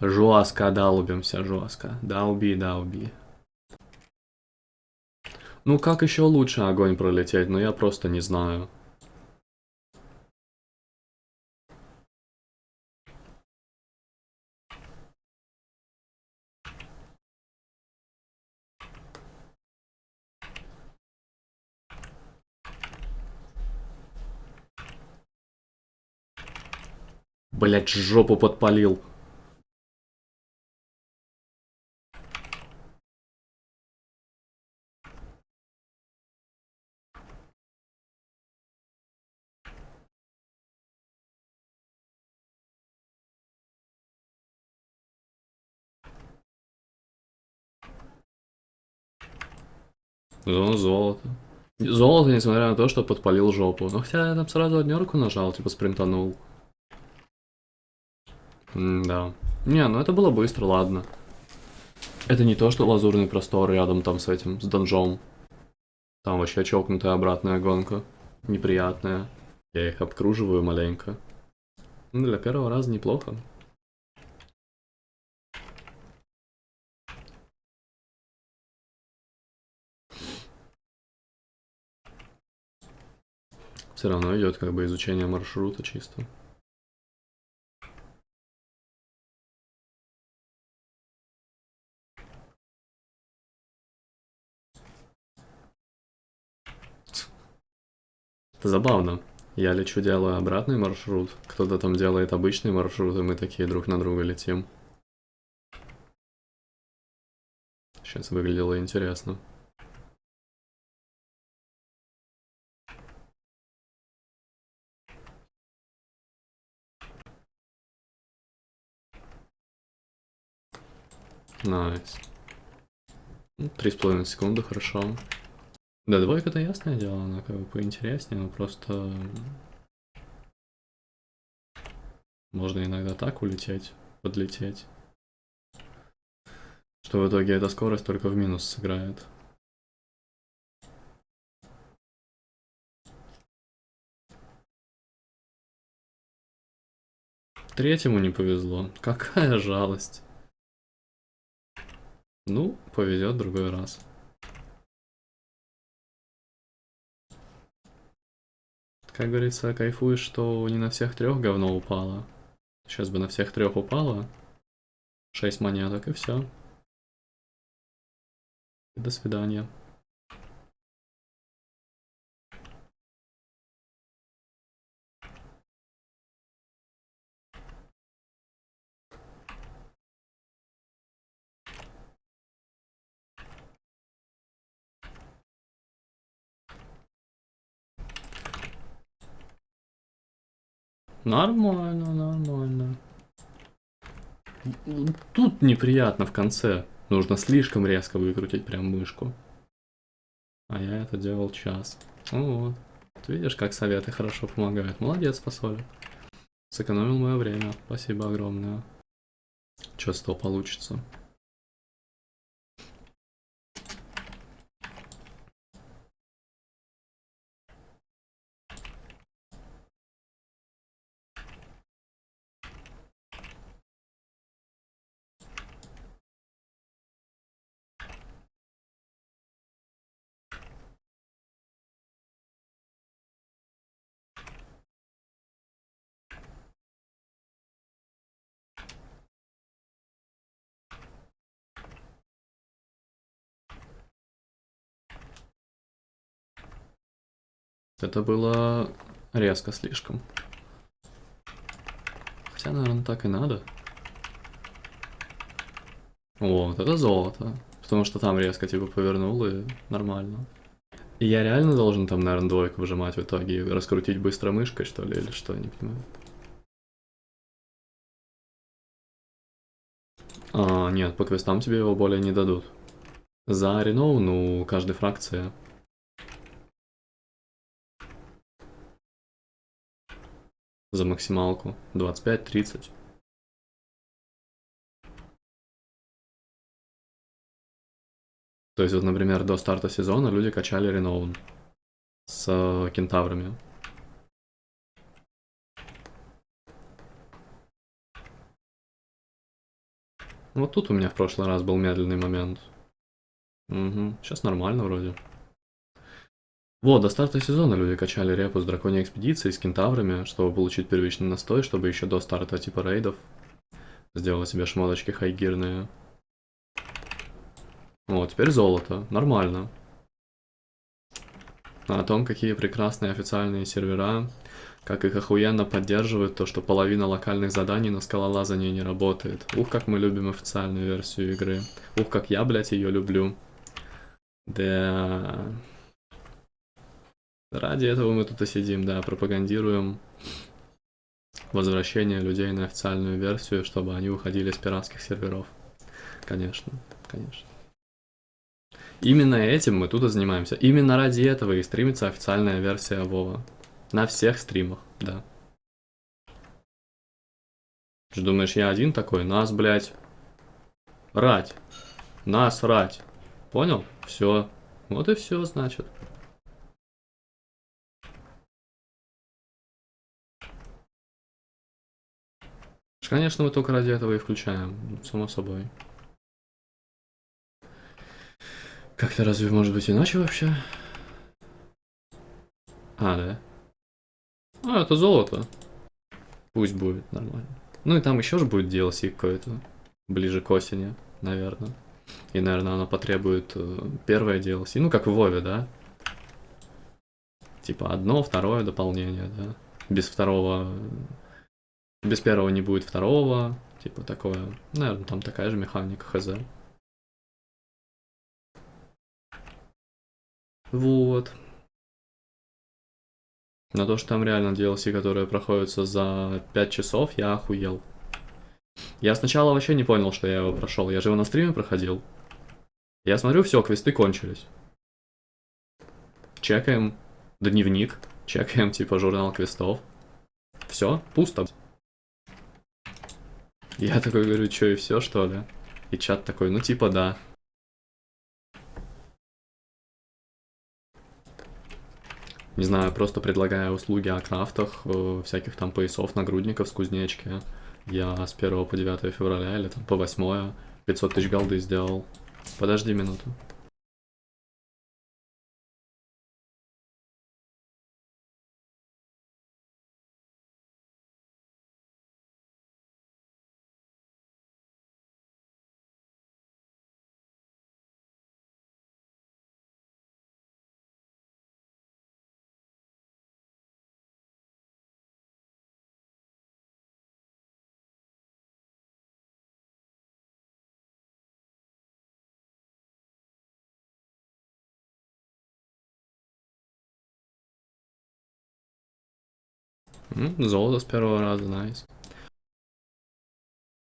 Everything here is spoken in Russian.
Жестко долбимся, жестко. Долби, долби. Ну как еще лучше огонь пролететь? Ну я просто не знаю. Блять, жопу подпалил. Зона золото. Золото, несмотря на то, что подпалил жопу. Но хотя я там сразу однерку нажал, типа спринтанул. М да. Не, ну это было быстро, ладно. Это не то, что лазурный простор рядом там с этим, с донжом. Там вообще чокнутая обратная гонка. Неприятная. Я их обкруживаю маленько. Ну, для первого раза неплохо. Все равно идет как бы изучение маршрута чисто. Это забавно. Я лечу, делаю обратный маршрут, кто-то там делает обычный маршрут, и мы такие друг на друга летим. Сейчас выглядело интересно. Nice. Ну, три с половиной секунды, хорошо. Да, двойка-то ясное дело, она как бы поинтереснее, но просто... Можно иногда так улететь, подлететь. Что в итоге эта скорость только в минус сыграет. Третьему не повезло. Какая жалость. Ну, повезет другой раз. Как говорится, кайфуешь, что не на всех трех говно упало. Сейчас бы на всех трех упало. Шесть монеток и все. До свидания. Нормально, нормально. Тут неприятно в конце. Нужно слишком резко выкрутить прям мышку. А я это делал час. Ну вот. Видишь, как советы хорошо помогают. Молодец, фасоль. Сэкономил мое время. Спасибо огромное. С того получится? Это было резко слишком. Хотя, наверное, так и надо. Вот, это золото. Потому что там резко типа повернул и нормально. И я реально должен там, наверное, двойку выжимать в итоге и раскрутить быстро мышкой, что ли, или что, не понимаю. А, нет, по квестам тебе его более не дадут. За Реноу, ну, каждой фракции за максималку. 25-30. То есть, вот, например, до старта сезона люди качали Реноун с э, кентаврами. Вот тут у меня в прошлый раз был медленный момент. Угу, сейчас нормально вроде. Вот, до старта сезона люди качали репу с драконьей экспедицией, с кентаврами, чтобы получить первичный настой, чтобы еще до старта типа рейдов сделать себе шмоточки хайгирные. Вот, теперь золото. Нормально. А о том, какие прекрасные официальные сервера, как их охуенно поддерживают, то, что половина локальных заданий на скалолазании не работает. Ух, как мы любим официальную версию игры. Ух, как я, блядь, ее люблю. Да... Ради этого мы тут и сидим, да, пропагандируем возвращение людей на официальную версию, чтобы они уходили с пиратских серверов. Конечно, конечно. Именно этим мы тут и занимаемся. Именно ради этого и стримится официальная версия Вова. На всех стримах, да. Ты думаешь, я один такой? Нас, блядь, рать. Нас рать. Понял? Все. Вот и все, значит. Конечно, мы только ради этого и включаем, само собой. Как-то разве может быть иначе вообще? А, да. А, это золото. Пусть будет нормально. Ну и там еще же будет DLC какое-то. Ближе к осени, наверное. И, наверное, оно потребует э, первое DLC. Ну, как в Вове, да? Типа одно, второе дополнение, да? Без второго... Без первого не будет второго. Типа такое. Наверное, там такая же механика, хз. Вот. На то, что там реально DLC, которые проходятся за 5 часов, я охуел. Я сначала вообще не понял, что я его прошел. Я же его на стриме проходил. Я смотрю, все, квесты кончились. Чекаем дневник, чекаем типа журнал квестов. Все, пусто. Я такой говорю, что и все, что ли? И чат такой, ну типа да. Не знаю, просто предлагая услуги о крафтах, э, всяких там поясов, нагрудников с кузнечки. Я с 1 по 9 февраля или там по 8 500 тысяч голды сделал. Подожди минуту. М, Золото с первого раза, найс.